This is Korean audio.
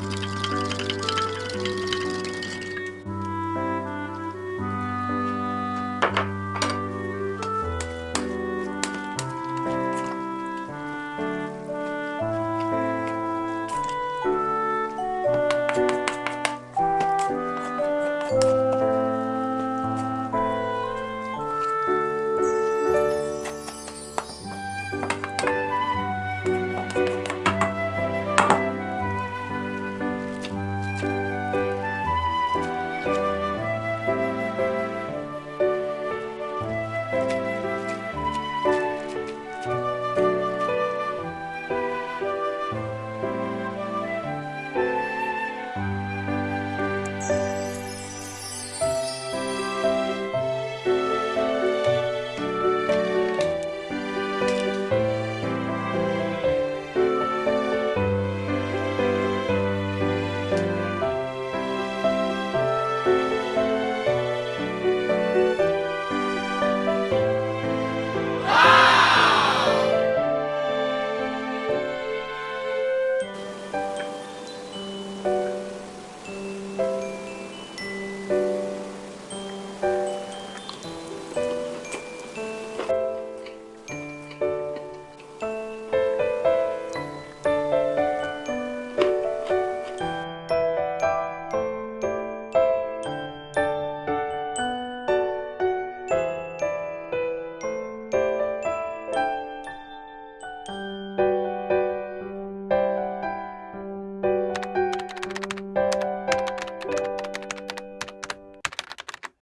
음.